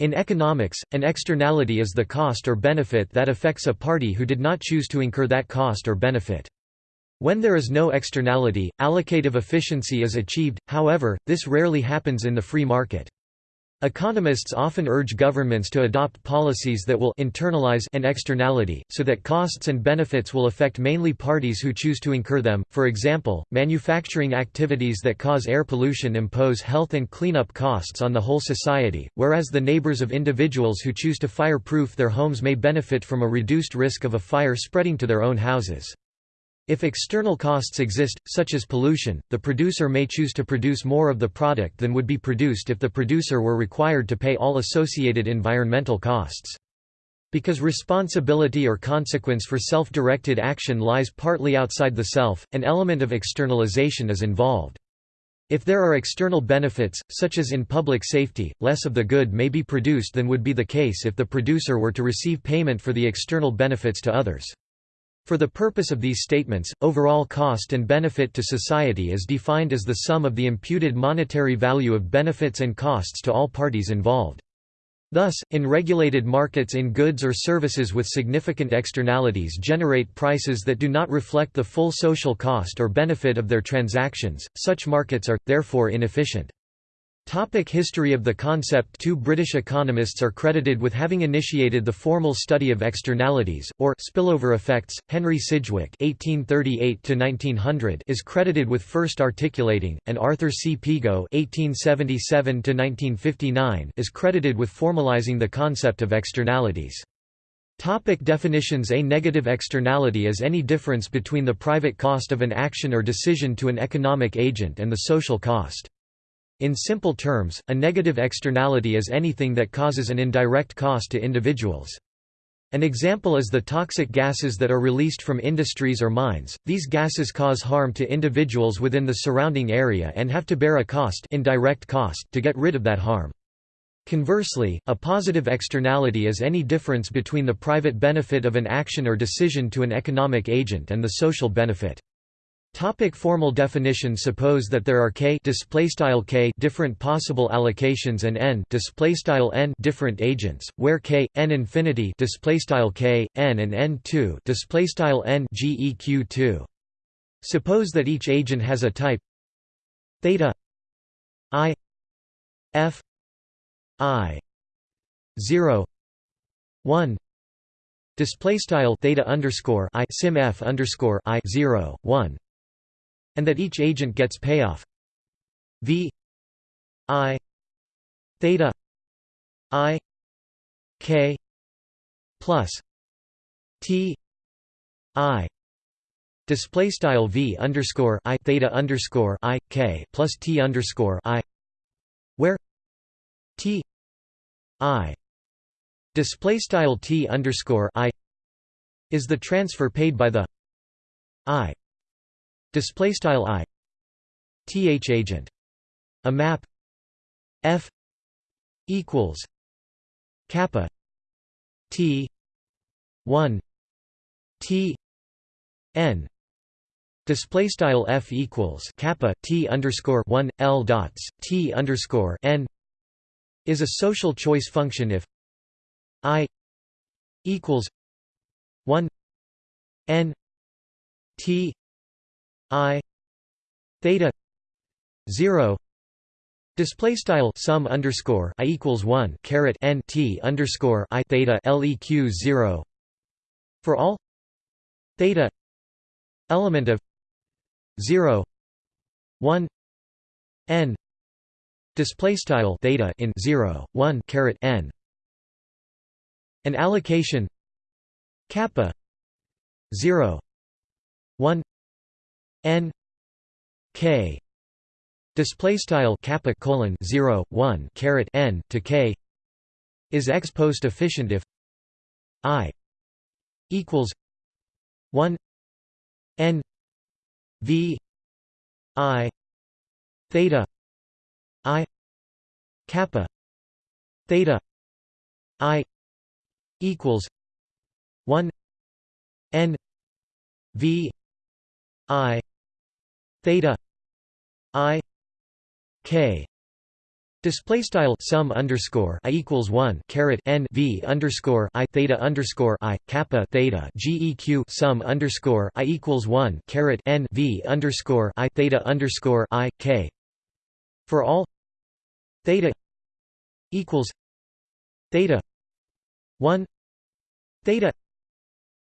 In economics, an externality is the cost or benefit that affects a party who did not choose to incur that cost or benefit. When there is no externality, allocative efficiency is achieved, however, this rarely happens in the free market. Economists often urge governments to adopt policies that will internalize an externality, so that costs and benefits will affect mainly parties who choose to incur them. For example, manufacturing activities that cause air pollution impose health and cleanup costs on the whole society, whereas the neighbors of individuals who choose to fireproof their homes may benefit from a reduced risk of a fire spreading to their own houses. If external costs exist, such as pollution, the producer may choose to produce more of the product than would be produced if the producer were required to pay all associated environmental costs. Because responsibility or consequence for self-directed action lies partly outside the self, an element of externalization is involved. If there are external benefits, such as in public safety, less of the good may be produced than would be the case if the producer were to receive payment for the external benefits to others. For the purpose of these statements, overall cost and benefit to society is defined as the sum of the imputed monetary value of benefits and costs to all parties involved. Thus, in regulated markets in goods or services with significant externalities generate prices that do not reflect the full social cost or benefit of their transactions, such markets are, therefore inefficient. Topic history of the concept Two British economists are credited with having initiated the formal study of externalities, or spillover effects. Henry Sidgwick (1838–1900) is credited with first articulating, and Arthur C. Pigou (1877–1959) is credited with formalizing the concept of externalities. Topic definitions A negative externality is any difference between the private cost of an action or decision to an economic agent and the social cost. In simple terms, a negative externality is anything that causes an indirect cost to individuals. An example is the toxic gases that are released from industries or mines. These gases cause harm to individuals within the surrounding area and have to bear a cost, indirect cost to get rid of that harm. Conversely, a positive externality is any difference between the private benefit of an action or decision to an economic agent and the social benefit. Topic formal definition Suppose that there are k k different possible allocations and n n different agents, where k n infinity k n and n 2 n geq 2 Suppose that each agent has a type theta i f i 0 1 display style theta underscore i sim f underscore i 0 1 and that each agent gets payoff. V i theta i k plus t i. Display style v underscore i theta underscore i k plus t underscore i where t i. Display style t underscore i is the transfer paid by the i display style i. Th agent. A map. F. Equals. Kappa. T. 1 t. N. Display style f equals kappa t underscore 1 l dots t underscore n is a social choice function if i equals 1 n t i theta 0 display style sum underscore i equals 1 caret n t underscore i theta leq 0 for all theta element of 0 1 n display style theta in 0 1 caret n. An allocation kappa 0 1 n k display style kappa colon 0 1 caret n to k is ex post efficient if i equals 1 n v i theta i kappa theta i equals 1 n v i theta i k Display style sum underscore i equals one caret n v underscore i theta underscore i kappa theta geq sum underscore i equals one caret n v underscore i theta underscore i k. For all theta equals theta one theta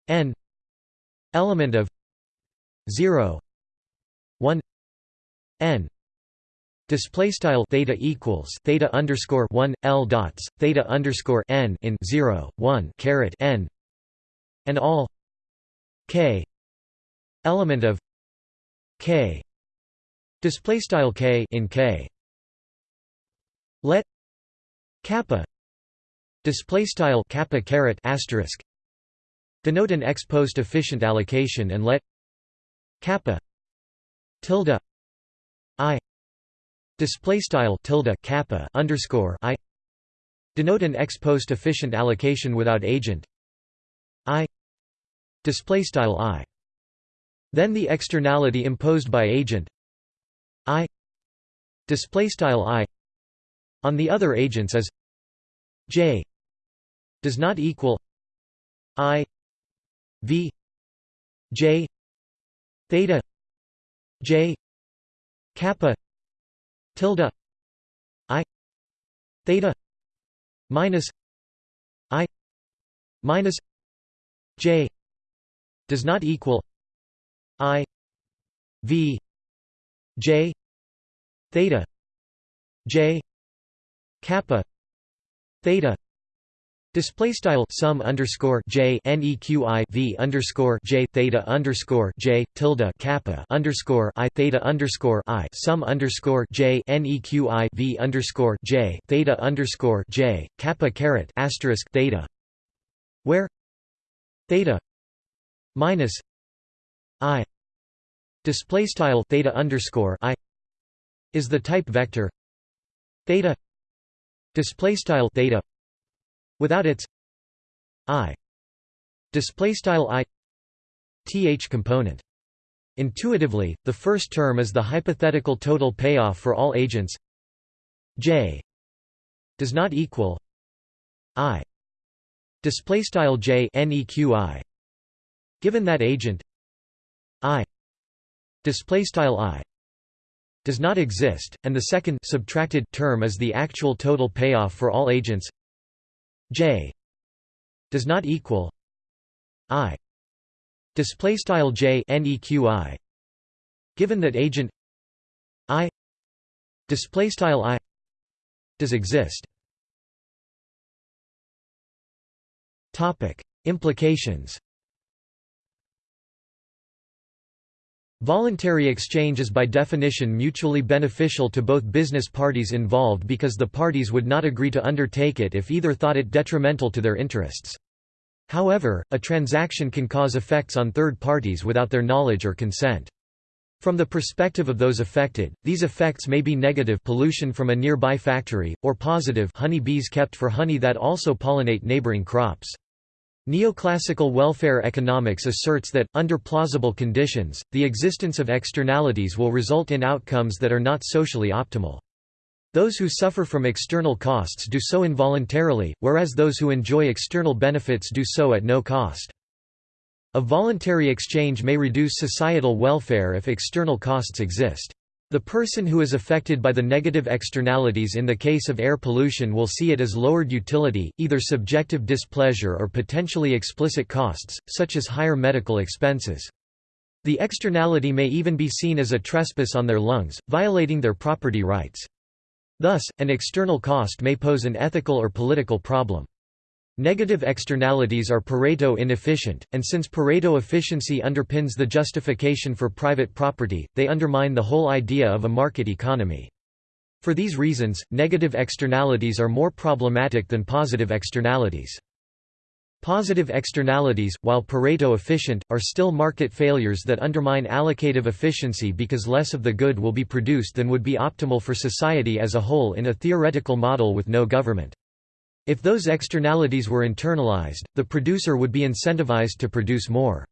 n element of zero one n Display style theta equals theta underscore one L dots theta underscore n in zero one caret n and all k element of k display style k in k. Let kappa display style kappa caret asterisk denote an ex post efficient allocation and let kappa tilde i display style tilde kappa underscore i denote an ex post efficient allocation without agent i display style i. Then the externality imposed by agent i display style i on the other agents is j does not equal i v j theta j kappa tilde i theta minus i minus j does not equal i v j theta j kappa theta Display style sum underscore j neqi v underscore j theta underscore j tilde kappa underscore i theta underscore i sum underscore j neqi v underscore j theta underscore j kappa caret asterisk theta, where? Theta minus i. Display style theta underscore i is the type vector. Theta display style theta without its i display style i th component. Intuitively the first term is the hypothetical total payoff for all agents. J does not equal i display style j neqi given that agent i display style i does not exist and the second subtracted term is the actual total payoff for all agents J does not equal I. Display style J neqi given that agent I. Display style I. Does exist. Topic. Implications Voluntary exchange is by definition mutually beneficial to both business parties involved because the parties would not agree to undertake it if either thought it detrimental to their interests. However, a transaction can cause effects on third parties without their knowledge or consent. From the perspective of those affected, these effects may be negative pollution from a nearby factory, or positive honey bees kept for honey that also pollinate neighboring crops. Neoclassical welfare economics asserts that, under plausible conditions, the existence of externalities will result in outcomes that are not socially optimal. Those who suffer from external costs do so involuntarily, whereas those who enjoy external benefits do so at no cost. A voluntary exchange may reduce societal welfare if external costs exist. The person who is affected by the negative externalities in the case of air pollution will see it as lowered utility, either subjective displeasure or potentially explicit costs, such as higher medical expenses. The externality may even be seen as a trespass on their lungs, violating their property rights. Thus, an external cost may pose an ethical or political problem. Negative externalities are Pareto inefficient, and since Pareto efficiency underpins the justification for private property, they undermine the whole idea of a market economy. For these reasons, negative externalities are more problematic than positive externalities. Positive externalities, while Pareto efficient, are still market failures that undermine allocative efficiency because less of the good will be produced than would be optimal for society as a whole in a theoretical model with no government. If those externalities were internalized, the producer would be incentivized to produce more.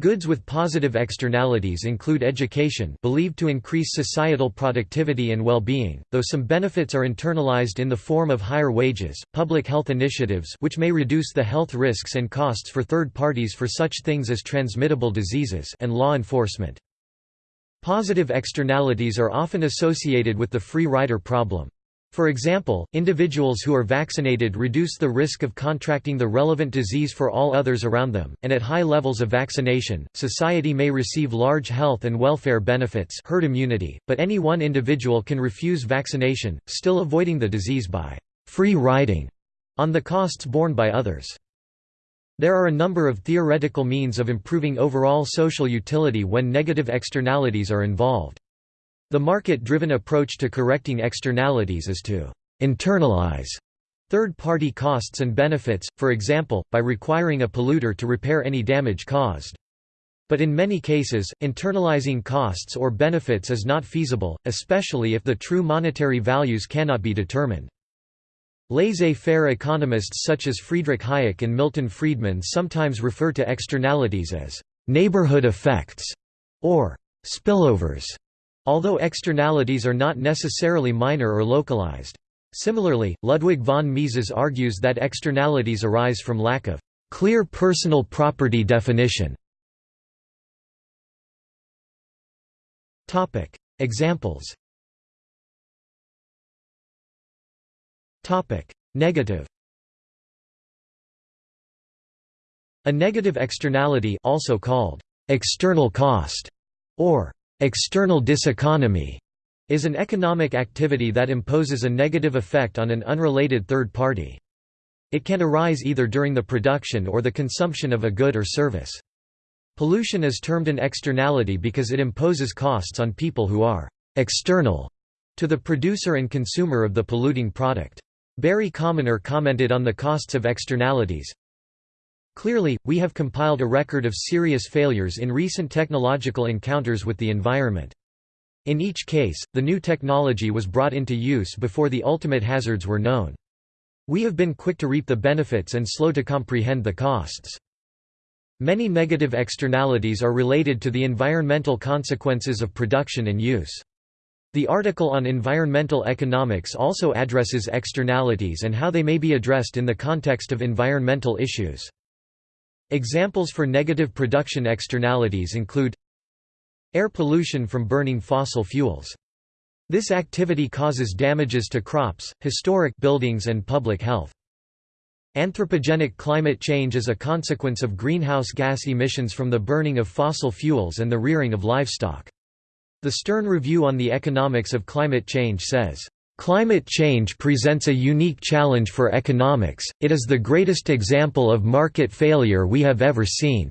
Goods with positive externalities include education believed to increase societal productivity and well-being, though some benefits are internalized in the form of higher wages, public health initiatives which may reduce the health risks and costs for third parties for such things as transmittable diseases and law enforcement. Positive externalities are often associated with the free rider problem. For example, individuals who are vaccinated reduce the risk of contracting the relevant disease for all others around them, and at high levels of vaccination, society may receive large health and welfare benefits herd immunity, but any one individual can refuse vaccination, still avoiding the disease by «free riding» on the costs borne by others. There are a number of theoretical means of improving overall social utility when negative externalities are involved. The market-driven approach to correcting externalities is to internalize third-party costs and benefits, for example, by requiring a polluter to repair any damage caused. But in many cases, internalizing costs or benefits is not feasible, especially if the true monetary values cannot be determined. Laissez-faire economists such as Friedrich Hayek and Milton Friedman sometimes refer to externalities as «neighborhood effects» or «spillovers» although externalities are not necessarily minor or localized. Similarly, Ludwig von Mises argues that externalities arise from lack of clear personal property definition. Topic: Examples Topic: Negative A negative externality also called external cost or External diseconomy is an economic activity that imposes a negative effect on an unrelated third party. It can arise either during the production or the consumption of a good or service. Pollution is termed an externality because it imposes costs on people who are external to the producer and consumer of the polluting product. Barry Commoner commented on the costs of externalities, Clearly, we have compiled a record of serious failures in recent technological encounters with the environment. In each case, the new technology was brought into use before the ultimate hazards were known. We have been quick to reap the benefits and slow to comprehend the costs. Many negative externalities are related to the environmental consequences of production and use. The article on environmental economics also addresses externalities and how they may be addressed in the context of environmental issues. Examples for negative production externalities include Air pollution from burning fossil fuels. This activity causes damages to crops, historic buildings and public health. Anthropogenic climate change is a consequence of greenhouse gas emissions from the burning of fossil fuels and the rearing of livestock. The Stern Review on the Economics of Climate Change says, Climate change presents a unique challenge for economics, it is the greatest example of market failure we have ever seen.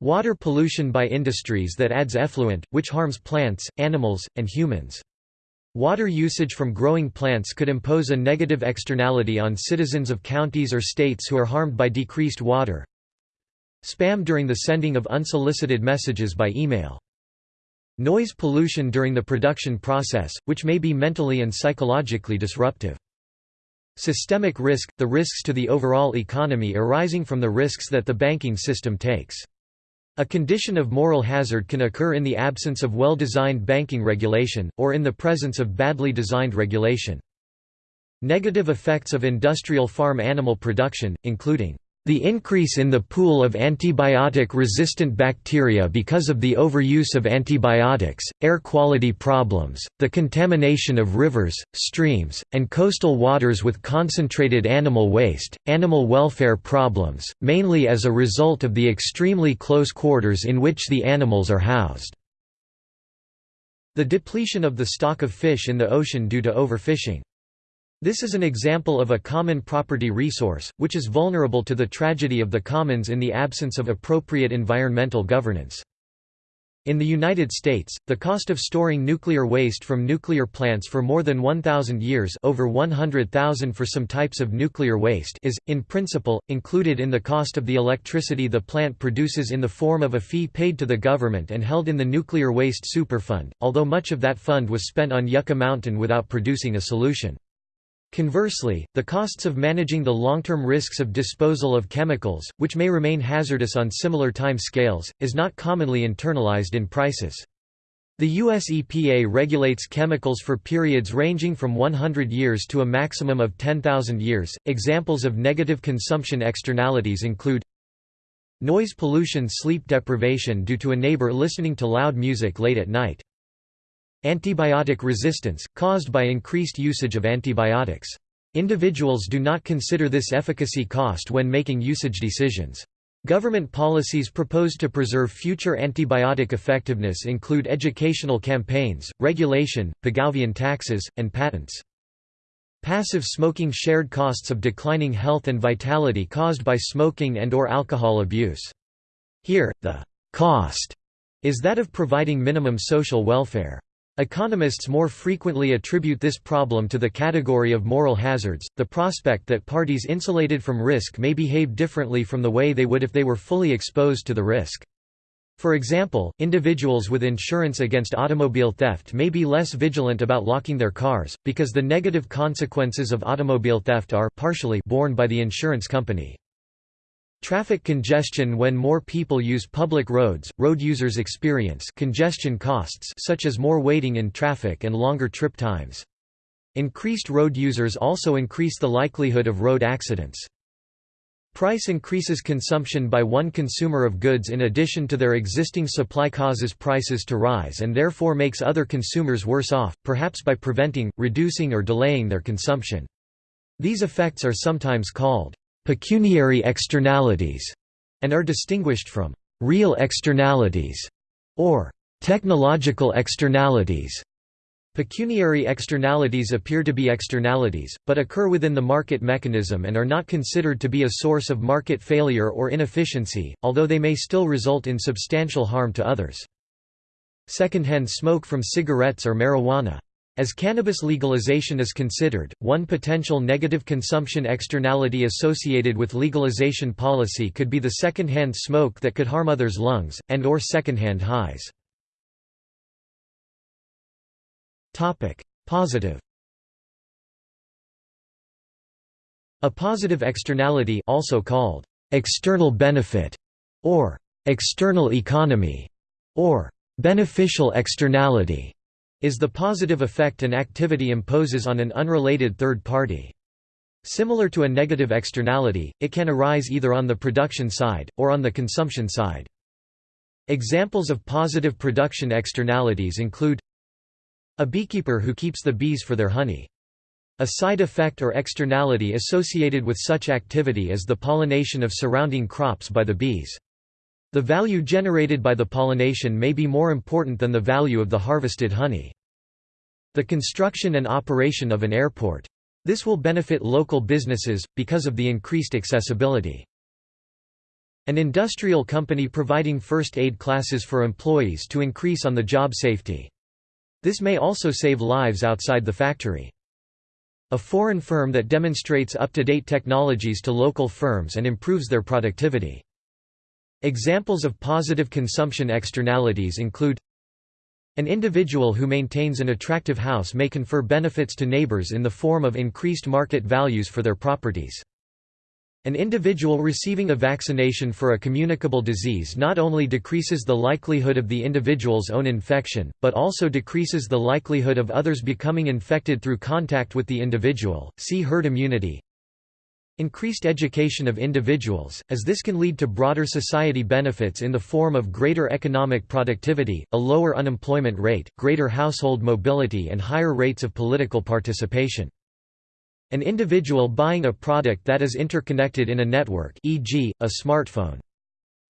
Water pollution by industries that adds effluent, which harms plants, animals, and humans. Water usage from growing plants could impose a negative externality on citizens of counties or states who are harmed by decreased water. Spam during the sending of unsolicited messages by email. Noise pollution during the production process, which may be mentally and psychologically disruptive. Systemic risk – the risks to the overall economy arising from the risks that the banking system takes. A condition of moral hazard can occur in the absence of well-designed banking regulation, or in the presence of badly designed regulation. Negative effects of industrial farm animal production, including the increase in the pool of antibiotic-resistant bacteria because of the overuse of antibiotics, air quality problems, the contamination of rivers, streams, and coastal waters with concentrated animal waste, animal welfare problems, mainly as a result of the extremely close quarters in which the animals are housed. The depletion of the stock of fish in the ocean due to overfishing. This is an example of a common property resource, which is vulnerable to the tragedy of the commons in the absence of appropriate environmental governance. In the United States, the cost of storing nuclear waste from nuclear plants for more than 1,000 years over 100,000 for some types of nuclear waste is, in principle, included in the cost of the electricity the plant produces in the form of a fee paid to the government and held in the Nuclear Waste Superfund, although much of that fund was spent on Yucca Mountain without producing a solution. Conversely, the costs of managing the long-term risks of disposal of chemicals, which may remain hazardous on similar time scales, is not commonly internalized in prices. The US EPA regulates chemicals for periods ranging from 100 years to a maximum of 10,000 years. Examples of negative consumption externalities include noise pollution, sleep deprivation due to a neighbor listening to loud music late at night, Antibiotic resistance, caused by increased usage of antibiotics. Individuals do not consider this efficacy cost when making usage decisions. Government policies proposed to preserve future antibiotic effectiveness include educational campaigns, regulation, Pigouvian taxes, and patents. Passive smoking shared costs of declining health and vitality caused by smoking and or alcohol abuse. Here, the «cost» is that of providing minimum social welfare. Economists more frequently attribute this problem to the category of moral hazards, the prospect that parties insulated from risk may behave differently from the way they would if they were fully exposed to the risk. For example, individuals with insurance against automobile theft may be less vigilant about locking their cars, because the negative consequences of automobile theft are partially borne by the insurance company. Traffic congestion When more people use public roads, road users experience congestion costs such as more waiting in traffic and longer trip times. Increased road users also increase the likelihood of road accidents. Price increases consumption by one consumer of goods in addition to their existing supply causes prices to rise and therefore makes other consumers worse off, perhaps by preventing, reducing or delaying their consumption. These effects are sometimes called pecuniary externalities, and are distinguished from real externalities or technological externalities. Pecuniary externalities appear to be externalities, but occur within the market mechanism and are not considered to be a source of market failure or inefficiency, although they may still result in substantial harm to others. Secondhand smoke from cigarettes or marijuana as cannabis legalization is considered, one potential negative consumption externality associated with legalization policy could be the second-hand smoke that could harm others' lungs, and or second-hand highs. Positive A positive externality also called external benefit or external economy or beneficial externality is the positive effect an activity imposes on an unrelated third party. Similar to a negative externality, it can arise either on the production side, or on the consumption side. Examples of positive production externalities include a beekeeper who keeps the bees for their honey. A side effect or externality associated with such activity is the pollination of surrounding crops by the bees. The value generated by the pollination may be more important than the value of the harvested honey. The construction and operation of an airport. This will benefit local businesses, because of the increased accessibility. An industrial company providing first aid classes for employees to increase on the job safety. This may also save lives outside the factory. A foreign firm that demonstrates up-to-date technologies to local firms and improves their productivity. Examples of positive consumption externalities include an individual who maintains an attractive house may confer benefits to neighbors in the form of increased market values for their properties. An individual receiving a vaccination for a communicable disease not only decreases the likelihood of the individual's own infection, but also decreases the likelihood of others becoming infected through contact with the individual. See herd immunity. Increased education of individuals, as this can lead to broader society benefits in the form of greater economic productivity, a lower unemployment rate, greater household mobility and higher rates of political participation. An individual buying a product that is interconnected in a network e.g., a smartphone.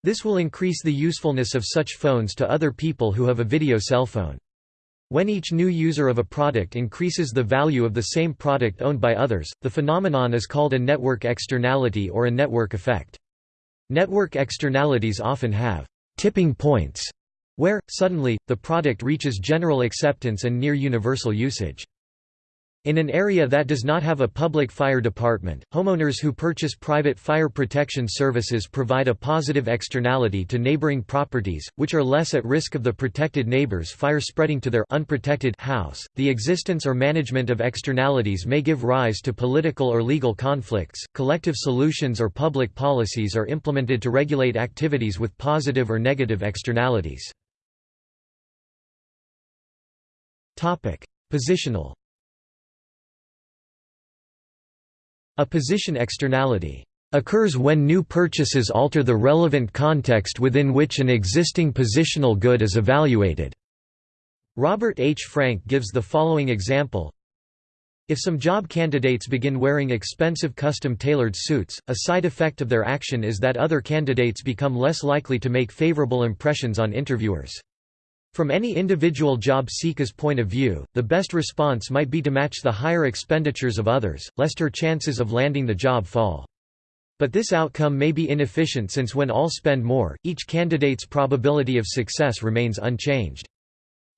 This will increase the usefulness of such phones to other people who have a video cell phone. When each new user of a product increases the value of the same product owned by others, the phenomenon is called a network externality or a network effect. Network externalities often have tipping points, where, suddenly, the product reaches general acceptance and near universal usage. In an area that does not have a public fire department, homeowners who purchase private fire protection services provide a positive externality to neighboring properties, which are less at risk of the protected neighbor's fire spreading to their unprotected house. The existence or management of externalities may give rise to political or legal conflicts. Collective solutions or public policies are implemented to regulate activities with positive or negative externalities. Topic: Positional A position externality occurs when new purchases alter the relevant context within which an existing positional good is evaluated. Robert H. Frank gives the following example if some job candidates begin wearing expensive custom-tailored suits, a side effect of their action is that other candidates become less likely to make favorable impressions on interviewers. From any individual job seeker's point of view, the best response might be to match the higher expenditures of others, lest her chances of landing the job fall. But this outcome may be inefficient since when all spend more, each candidate's probability of success remains unchanged.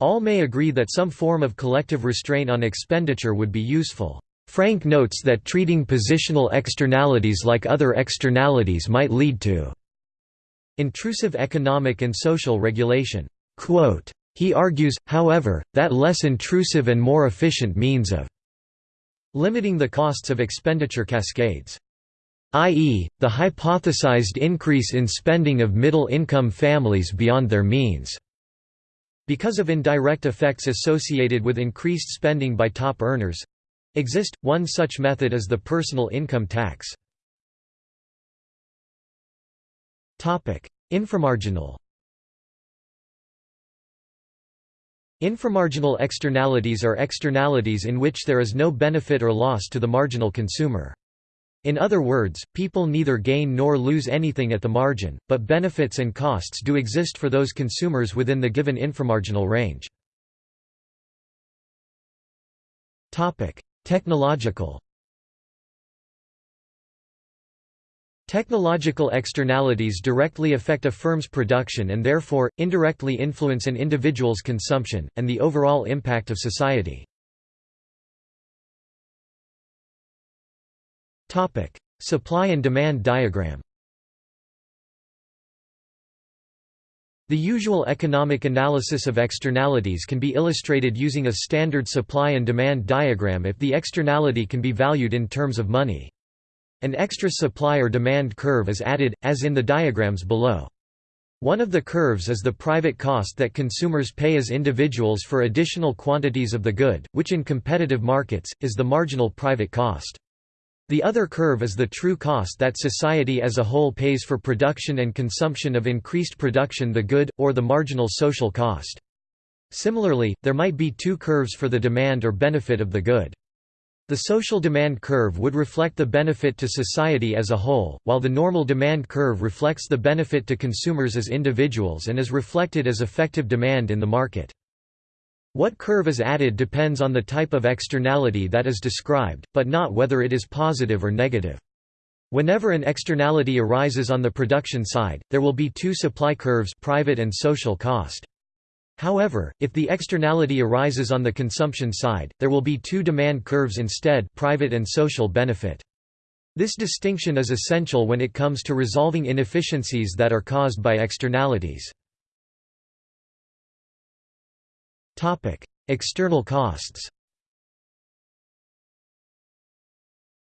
All may agree that some form of collective restraint on expenditure would be useful. Frank notes that treating positional externalities like other externalities might lead to intrusive economic and social regulation. Quote, he argues, however, that less intrusive and more efficient means of limiting the costs of expenditure cascades i.e., the hypothesized increase in spending of middle-income families beyond their means. Because of indirect effects associated with increased spending by top earners exist, one such method is the personal income tax. Inframarginal Inframarginal externalities are externalities in which there is no benefit or loss to the marginal consumer. In other words, people neither gain nor lose anything at the margin, but benefits and costs do exist for those consumers within the given inframarginal range. Technological Technological externalities directly affect a firm's production and therefore, indirectly influence an individual's consumption, and the overall impact of society. Supply and demand diagram The usual economic analysis of externalities can be illustrated using a standard supply and demand diagram if the externality can be valued in terms of money. An extra supply or demand curve is added, as in the diagrams below. One of the curves is the private cost that consumers pay as individuals for additional quantities of the good, which in competitive markets, is the marginal private cost. The other curve is the true cost that society as a whole pays for production and consumption of increased production the good, or the marginal social cost. Similarly, there might be two curves for the demand or benefit of the good. The social demand curve would reflect the benefit to society as a whole, while the normal demand curve reflects the benefit to consumers as individuals and is reflected as effective demand in the market. What curve is added depends on the type of externality that is described, but not whether it is positive or negative. Whenever an externality arises on the production side, there will be two supply curves private and social cost. However, if the externality arises on the consumption side, there will be two demand curves instead private and social benefit. This distinction is essential when it comes to resolving inefficiencies that are caused by externalities. External costs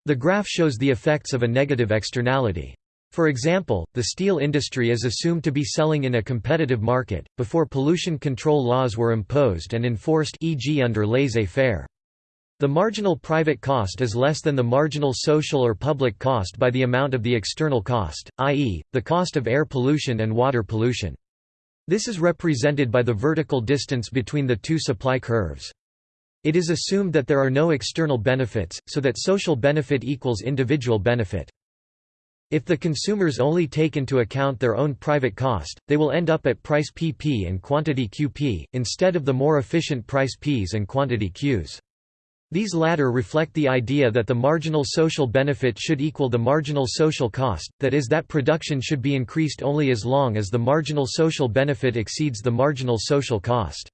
The graph shows the effects of a negative externality. For example, the steel industry is assumed to be selling in a competitive market, before pollution control laws were imposed and enforced e.g. under laissez-faire. The marginal private cost is less than the marginal social or public cost by the amount of the external cost, i.e., the cost of air pollution and water pollution. This is represented by the vertical distance between the two supply curves. It is assumed that there are no external benefits, so that social benefit equals individual benefit. If the consumers only take into account their own private cost, they will end up at price PP and quantity QP, instead of the more efficient price Ps and quantity Qs. These latter reflect the idea that the marginal social benefit should equal the marginal social cost, that is that production should be increased only as long as the marginal social benefit exceeds the marginal social cost.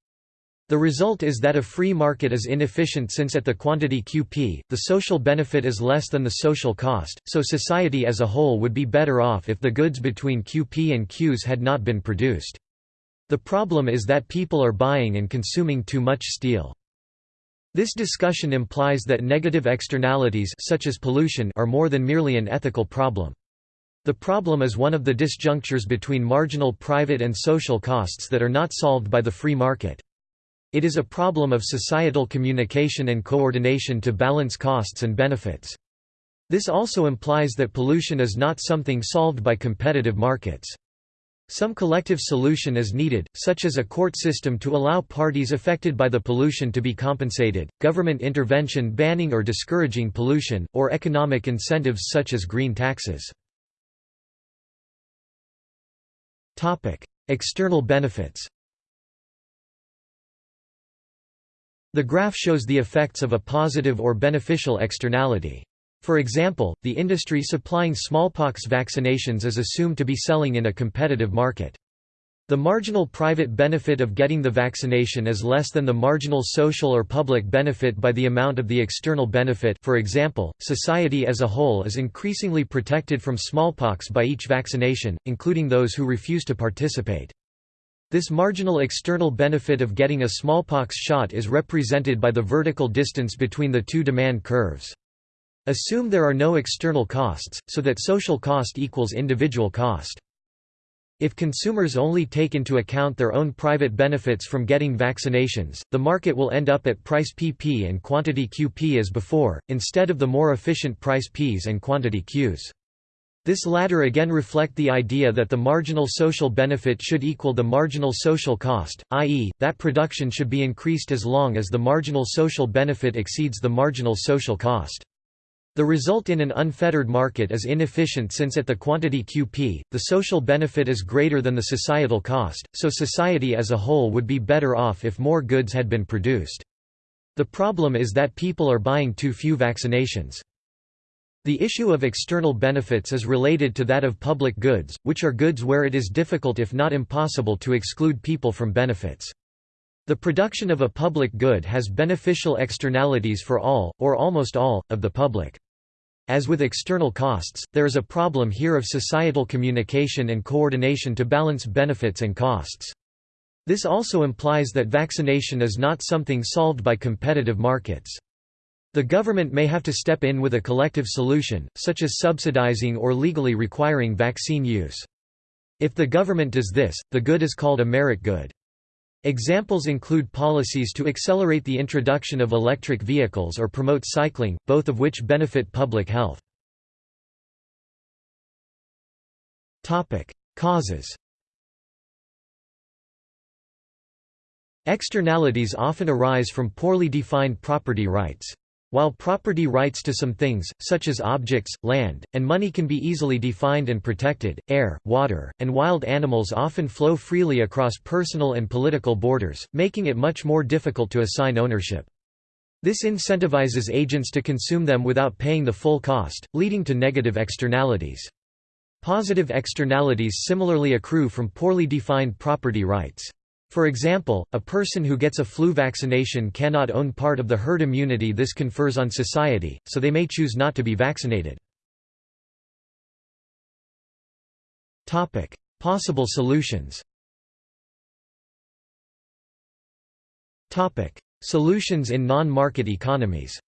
The result is that a free market is inefficient since at the quantity QP, the social benefit is less than the social cost, so society as a whole would be better off if the goods between QP and Qs had not been produced. The problem is that people are buying and consuming too much steel. This discussion implies that negative externalities such as pollution are more than merely an ethical problem. The problem is one of the disjunctures between marginal private and social costs that are not solved by the free market. It is a problem of societal communication and coordination to balance costs and benefits. This also implies that pollution is not something solved by competitive markets. Some collective solution is needed, such as a court system to allow parties affected by the pollution to be compensated, government intervention banning or discouraging pollution, or economic incentives such as green taxes. External benefits The graph shows the effects of a positive or beneficial externality. For example, the industry supplying smallpox vaccinations is assumed to be selling in a competitive market. The marginal private benefit of getting the vaccination is less than the marginal social or public benefit by the amount of the external benefit for example, society as a whole is increasingly protected from smallpox by each vaccination, including those who refuse to participate. This marginal external benefit of getting a smallpox shot is represented by the vertical distance between the two demand curves. Assume there are no external costs, so that social cost equals individual cost. If consumers only take into account their own private benefits from getting vaccinations, the market will end up at price PP and quantity QP as before, instead of the more efficient price Ps and quantity Qs. This latter again reflect the idea that the marginal social benefit should equal the marginal social cost, i.e., that production should be increased as long as the marginal social benefit exceeds the marginal social cost. The result in an unfettered market is inefficient since at the quantity QP, the social benefit is greater than the societal cost, so society as a whole would be better off if more goods had been produced. The problem is that people are buying too few vaccinations. The issue of external benefits is related to that of public goods, which are goods where it is difficult if not impossible to exclude people from benefits. The production of a public good has beneficial externalities for all, or almost all, of the public. As with external costs, there is a problem here of societal communication and coordination to balance benefits and costs. This also implies that vaccination is not something solved by competitive markets. The government may have to step in with a collective solution, such as subsidizing or legally requiring vaccine use. If the government does this, the good is called a merit good. Examples include policies to accelerate the introduction of electric vehicles or promote cycling, both of which benefit public health. Causes Externalities often arise from poorly defined property rights. While property rights to some things, such as objects, land, and money can be easily defined and protected, air, water, and wild animals often flow freely across personal and political borders, making it much more difficult to assign ownership. This incentivizes agents to consume them without paying the full cost, leading to negative externalities. Positive externalities similarly accrue from poorly defined property rights. For example, a person who gets a flu vaccination cannot own part of the herd immunity this confers on society, so they may choose not to be vaccinated. Possible solutions Solutions in non-market economies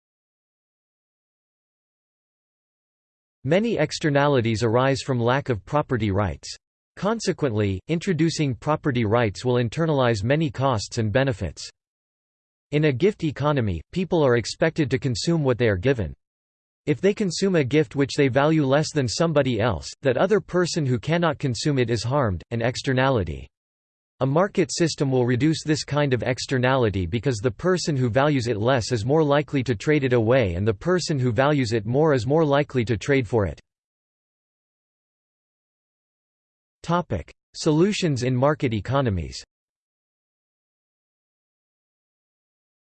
Many externalities arise from lack of property rights. Consequently, introducing property rights will internalize many costs and benefits. In a gift economy, people are expected to consume what they are given. If they consume a gift which they value less than somebody else, that other person who cannot consume it is harmed, an externality. A market system will reduce this kind of externality because the person who values it less is more likely to trade it away and the person who values it more is more likely to trade for it. Solutions in market economies.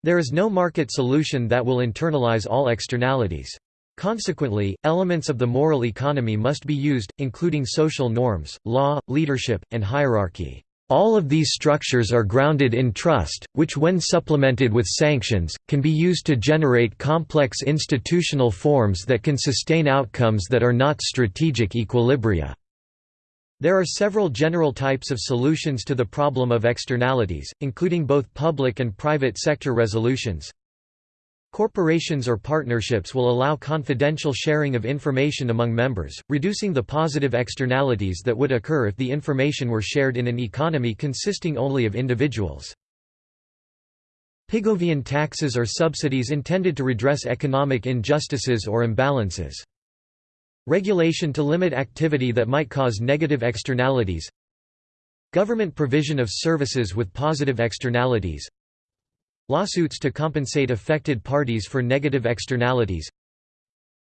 There is no market solution that will internalize all externalities. Consequently, elements of the moral economy must be used, including social norms, law, leadership, and hierarchy. All of these structures are grounded in trust, which when supplemented with sanctions, can be used to generate complex institutional forms that can sustain outcomes that are not strategic equilibria. There are several general types of solutions to the problem of externalities, including both public and private sector resolutions. Corporations or partnerships will allow confidential sharing of information among members, reducing the positive externalities that would occur if the information were shared in an economy consisting only of individuals. Pigovian taxes are subsidies intended to redress economic injustices or imbalances. Regulation to limit activity that might cause negative externalities Government provision of services with positive externalities Lawsuits to compensate affected parties for negative externalities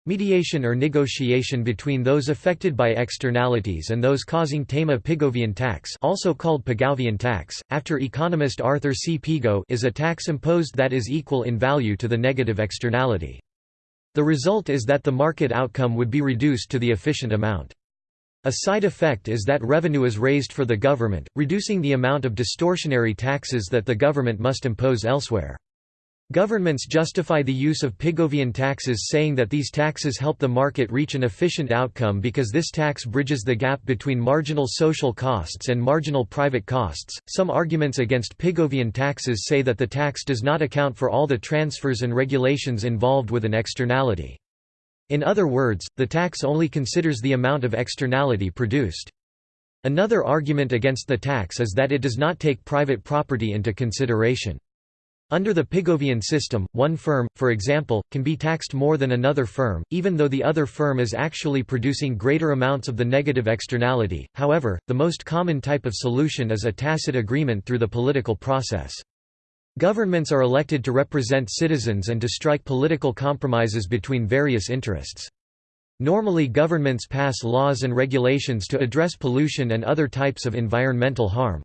Mediation or negotiation between those affected by externalities and those causing Tema Pigovian tax also called Pigovian tax, after economist Arthur C. Pigou is a tax imposed that is equal in value to the negative externality. The result is that the market outcome would be reduced to the efficient amount. A side effect is that revenue is raised for the government, reducing the amount of distortionary taxes that the government must impose elsewhere. Governments justify the use of Pigovian taxes saying that these taxes help the market reach an efficient outcome because this tax bridges the gap between marginal social costs and marginal private costs. Some arguments against Pigovian taxes say that the tax does not account for all the transfers and regulations involved with an externality. In other words, the tax only considers the amount of externality produced. Another argument against the tax is that it does not take private property into consideration. Under the Pigovian system, one firm, for example, can be taxed more than another firm, even though the other firm is actually producing greater amounts of the negative externality. However, the most common type of solution is a tacit agreement through the political process. Governments are elected to represent citizens and to strike political compromises between various interests. Normally governments pass laws and regulations to address pollution and other types of environmental harm.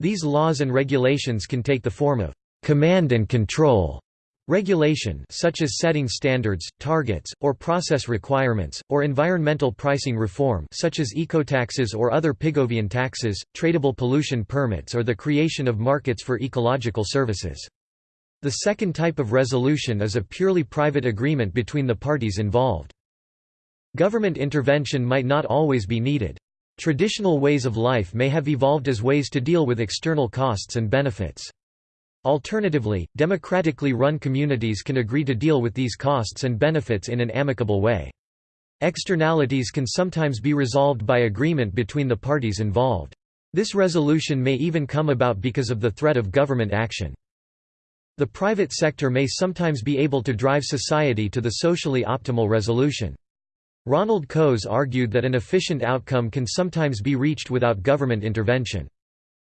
These laws and regulations can take the form of command and control Regulation such as setting standards, targets, or process requirements, or environmental pricing reform such as ecotaxes or other Pigovian taxes, tradable pollution permits or the creation of markets for ecological services. The second type of resolution is a purely private agreement between the parties involved. Government intervention might not always be needed. Traditional ways of life may have evolved as ways to deal with external costs and benefits. Alternatively, democratically run communities can agree to deal with these costs and benefits in an amicable way. Externalities can sometimes be resolved by agreement between the parties involved. This resolution may even come about because of the threat of government action. The private sector may sometimes be able to drive society to the socially optimal resolution. Ronald Coase argued that an efficient outcome can sometimes be reached without government intervention.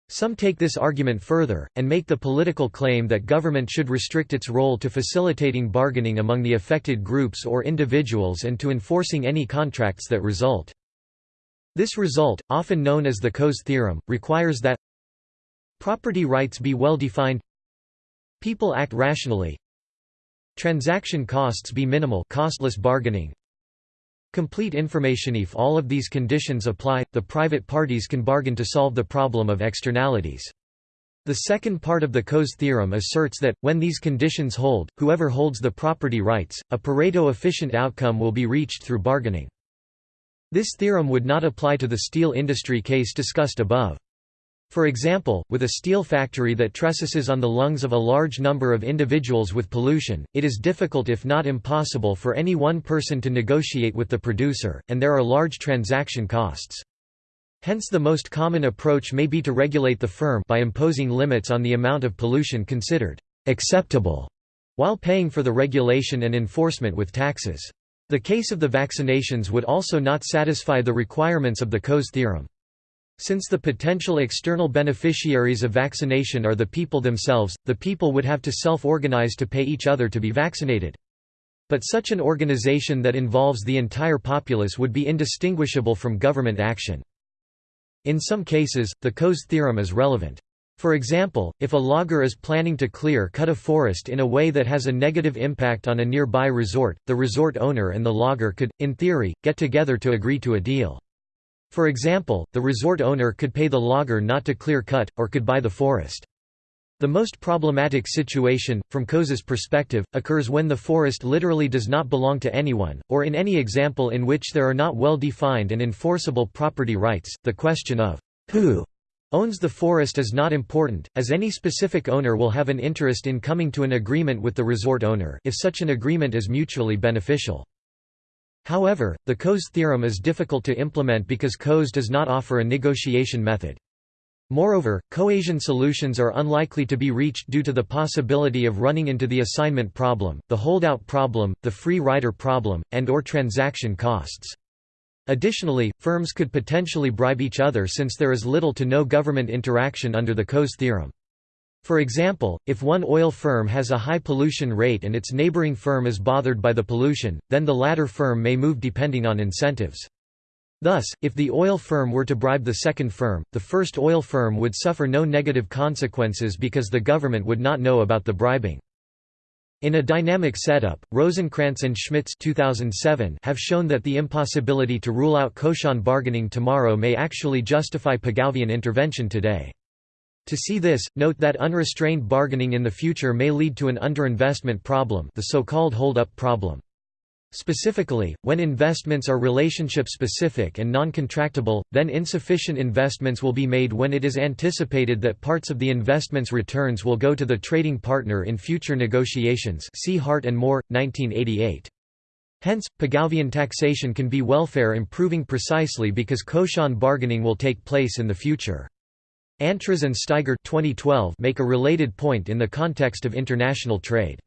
Some take this argument further, and make the political claim that government should restrict its role to facilitating bargaining among the affected groups or individuals and to enforcing any contracts that result. This result, often known as the Coase theorem, requires that property rights be well defined people act rationally transaction costs be minimal costless bargaining Complete information If all of these conditions apply, the private parties can bargain to solve the problem of externalities. The second part of the Coase theorem asserts that, when these conditions hold, whoever holds the property rights, a Pareto-efficient outcome will be reached through bargaining. This theorem would not apply to the steel industry case discussed above. For example, with a steel factory that trespasses on the lungs of a large number of individuals with pollution, it is difficult if not impossible for any one person to negotiate with the producer, and there are large transaction costs. Hence the most common approach may be to regulate the firm by imposing limits on the amount of pollution considered acceptable, while paying for the regulation and enforcement with taxes. The case of the vaccinations would also not satisfy the requirements of the Coase theorem. Since the potential external beneficiaries of vaccination are the people themselves, the people would have to self-organize to pay each other to be vaccinated. But such an organization that involves the entire populace would be indistinguishable from government action. In some cases, the Coase theorem is relevant. For example, if a logger is planning to clear cut a forest in a way that has a negative impact on a nearby resort, the resort owner and the logger could, in theory, get together to agree to a deal. For example, the resort owner could pay the logger not to clear cut, or could buy the forest. The most problematic situation, from Coase's perspective, occurs when the forest literally does not belong to anyone, or in any example in which there are not well-defined and enforceable property rights. The question of who owns the forest is not important, as any specific owner will have an interest in coming to an agreement with the resort owner if such an agreement is mutually beneficial. However, the Coase theorem is difficult to implement because Coase does not offer a negotiation method. Moreover, Coasian solutions are unlikely to be reached due to the possibility of running into the assignment problem, the holdout problem, the free rider problem, and or transaction costs. Additionally, firms could potentially bribe each other since there is little to no government interaction under the Coase theorem. For example, if one oil firm has a high pollution rate and its neighboring firm is bothered by the pollution, then the latter firm may move depending on incentives. Thus, if the oil firm were to bribe the second firm, the first oil firm would suffer no negative consequences because the government would not know about the bribing. In a dynamic setup, Rosenkranz and Schmitz 2007 have shown that the impossibility to rule out Coasian bargaining tomorrow may actually justify Pigouvian intervention today. To see this, note that unrestrained bargaining in the future may lead to an underinvestment problem the so-called hold-up problem. Specifically, when investments are relationship-specific and non-contractable, then insufficient investments will be made when it is anticipated that parts of the investment's returns will go to the trading partner in future negotiations see Hart and Moore, 1988. Hence, Pigouvian taxation can be welfare improving precisely because Coasian bargaining will take place in the future. Antras and Staiger 2012 make a related point in the context of international trade.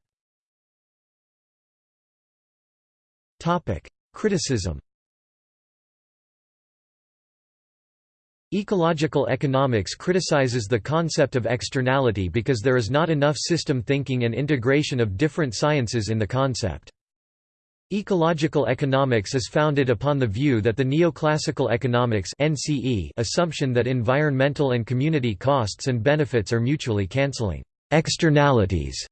Criticism. Ecological economics criticizes the concept of externality because there is not enough system thinking and integration of different sciences in the concept. Ecological economics is founded upon the view that the neoclassical economics NCE assumption that environmental and community costs and benefits are mutually cancelling externalities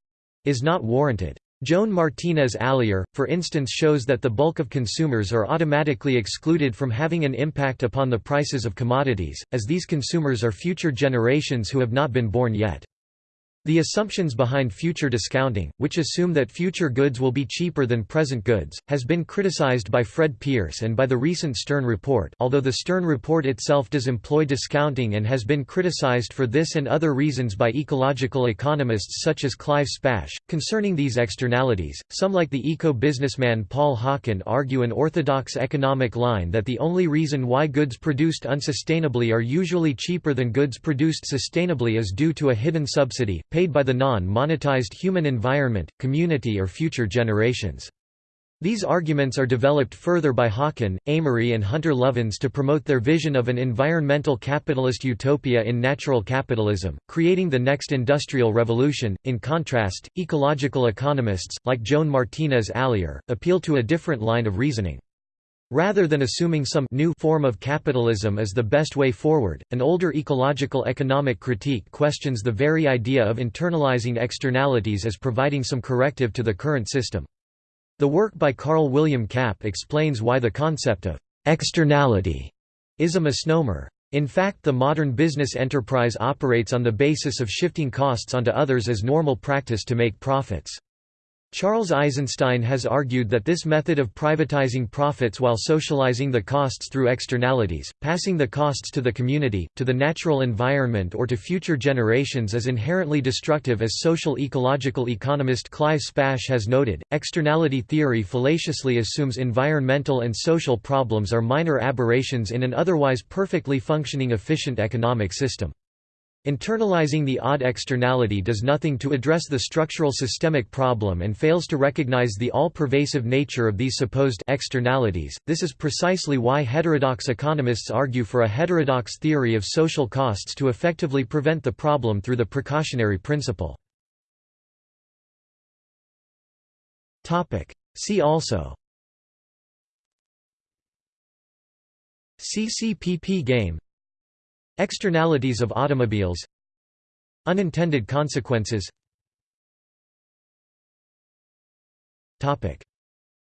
is not warranted. Joan Martinez Alier, for instance shows that the bulk of consumers are automatically excluded from having an impact upon the prices of commodities, as these consumers are future generations who have not been born yet. The assumptions behind future discounting, which assume that future goods will be cheaper than present goods, has been criticized by Fred Pearce and by the recent Stern Report although the Stern Report itself does employ discounting and has been criticized for this and other reasons by ecological economists such as Clive Spash. Concerning these externalities, some like the eco-businessman Paul Hawken argue an orthodox economic line that the only reason why goods produced unsustainably are usually cheaper than goods produced sustainably is due to a hidden subsidy, paid by the non-monetized human environment, community or future generations. These arguments are developed further by Hawken, Amory and Hunter Lovins to promote their vision of an environmental capitalist utopia in natural capitalism, creating the next industrial revolution. In contrast, ecological economists, like Joan Martinez Alier, appeal to a different line of reasoning. Rather than assuming some new form of capitalism as the best way forward, an older ecological economic critique questions the very idea of internalizing externalities as providing some corrective to the current system. The work by Karl William Kapp explains why the concept of externality is a misnomer. In fact the modern business enterprise operates on the basis of shifting costs onto others as normal practice to make profits. Charles Eisenstein has argued that this method of privatizing profits while socializing the costs through externalities, passing the costs to the community, to the natural environment or to future generations is inherently destructive as social ecological economist Clive Spash has noted. Externality theory fallaciously assumes environmental and social problems are minor aberrations in an otherwise perfectly functioning efficient economic system. Internalizing the odd externality does nothing to address the structural systemic problem and fails to recognize the all-pervasive nature of these supposed externalities. This is precisely why heterodox economists argue for a heterodox theory of social costs to effectively prevent the problem through the precautionary principle. Topic: See also CCPP game Externalities of automobiles Unintended consequences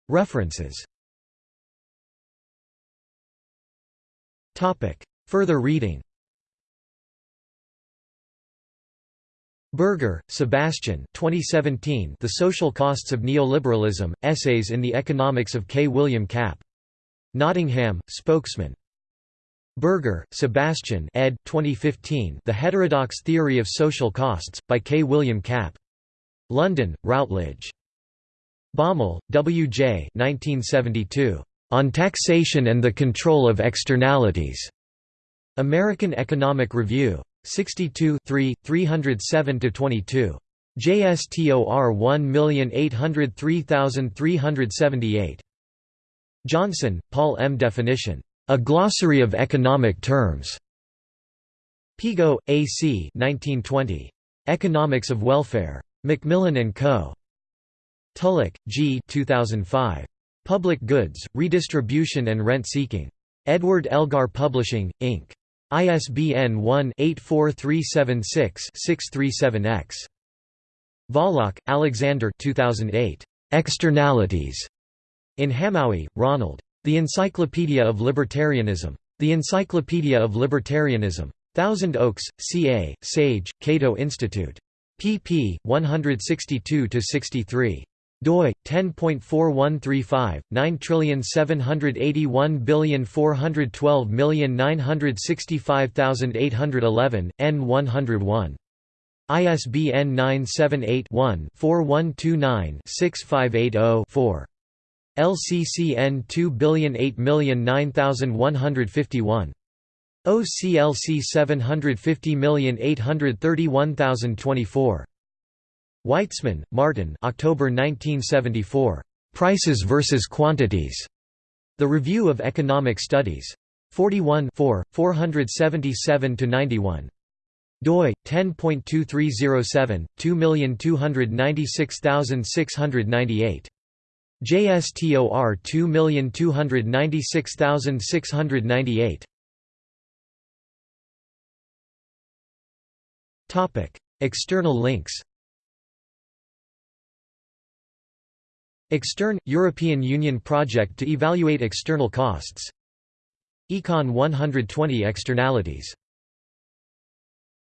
References Further reading Berger, Sebastian 2017 The Social Costs of Neoliberalism, Essays in the Economics of K. William Kapp. Nottingham, Spokesman. Berger, Sebastian ed. 2015 The Heterodox Theory of Social Costs, by K. William Kapp. London, Routledge. Baumol, W. J. 1972. On Taxation and the Control of Externalities. American Economic Review. 62 307–22. JSTOR 1803378. Johnson, Paul M. Definition. A Glossary of Economic Terms. Pigou, A. C. 1920. Economics of Welfare. Macmillan & Co. Tullock, G. 2005. Public Goods, Redistribution and Rent-Seeking. Edward Elgar Publishing, Inc. ISBN 1-84376-637-X. Wallach, Alexander 2008. Externalities. In Hamowy, Ronald. The Encyclopedia of Libertarianism. The Encyclopedia of Libertarianism. Thousand Oaks, CA, Sage, Cato Institute. pp. 162–63 doi 10.4135 9781412965811 n101 ISBN 978-1-4129-6580-4. LCCN 2008009151. OCLC 750831024. Weitzman, Martin October 1974. Prices versus Quantities. The Review of Economic Studies. 41 477–91. doi 10.2307 2296698. JSTOR 2296698. Topic: External links. Extern – European Union project to evaluate external costs Econ 120 Externalities